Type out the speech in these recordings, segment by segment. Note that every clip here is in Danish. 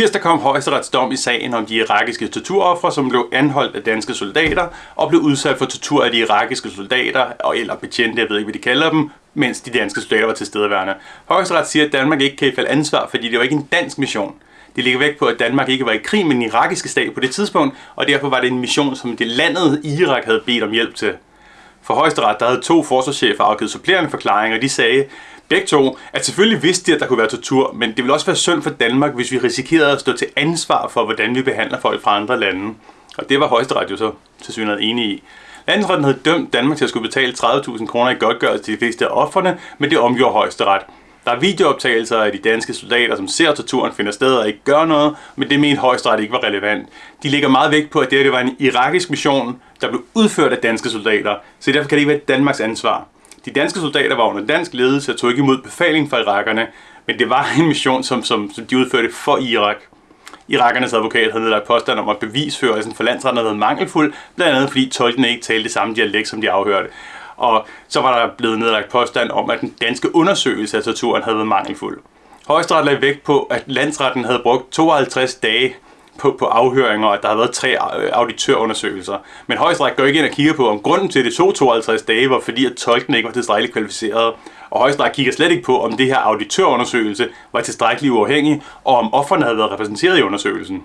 Tirsdag kom højesterets dom i sagen om de irakiske torturoffre, som blev anholdt af danske soldater og blev udsat for tortur af de irakiske soldater, eller betjente, jeg ved ikke, hvad de kalder dem, mens de danske soldater var tilstedeværende. Højesteret siger, at Danmark ikke kan i falde ansvar, fordi det var ikke en dansk mission. Det ligger væk på, at Danmark ikke var i krig med den irakiske stat på det tidspunkt, og derfor var det en mission, som det landet Irak havde bedt om hjælp til. For højesteret der havde to forsvarschefer afgivet supplerende forklaringer, og de sagde, begge to, at selvfølgelig vidste de, at der kunne være tortur, men det ville også være synd for Danmark, hvis vi risikerede at stå til ansvar for, hvordan vi behandler folk fra andre lande. Og det var højesteret jo så til synligheden enige i. Landsretten havde dømt Danmark til at skulle betale 30.000 kroner i godtgørelse til de fleste af offerne, men det omgjorde højesteret. Der er videooptagelser af de danske soldater, som ser torturen finder sted og ikke gør noget, men det mente højstret ikke var relevant. De lægger meget vægt på, at det, her, det var en irakisk mission, der blev udført af danske soldater, så derfor kan det ikke være Danmarks ansvar. De danske soldater var under dansk ledelse og tog ikke imod befaling fra irakerne, men det var en mission, som, som, som de udførte for Irak. Irakernes advokat havde nedlagt påstand om, at bevisførelsen for landsretten havde været mangelfuld, blandt andet fordi tolkene ikke talte det samme dialekt, som de afhørte. Og så var der blevet nedlagt påstand om, at den danske undersøgelse af torturen havde været mangelfuld. Højesteret lagde vægt på, at landsretten havde brugt 52 dage på, på afhøringer, og at der havde været tre øh, auditørundersøgelser. Men højesteret går ikke ind og kigger på, om grunden til, at det tog 52 dage, var fordi, at tolkene ikke var tilstrækkeligt kvalificeret. Og højesteret kigger slet ikke på, om det her auditørundersøgelse var tilstrækkeligt uafhængig, og om offerne havde været repræsenteret i undersøgelsen.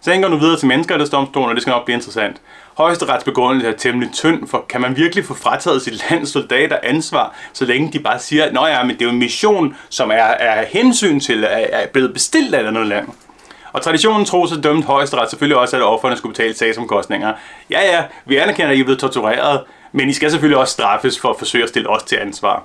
Sagen går nu videre til menneskerettighedsdomstolen, og det skal nok blive interessant. Højesterets begrundelse er temmelig tynd, for kan man virkelig få frataget sit lands soldater ansvar, så længe de bare siger, at ja, men det er jo en mission, som er, er hensyn til, er, er blevet bestilt af et andet land. Og traditionen tro så dømte højesteret selvfølgelig også, at offerne skulle betale sagsomkostninger. Ja, ja, vi anerkender, at I er blevet tortureret, men I skal selvfølgelig også straffes for at forsøge at stille os til ansvar.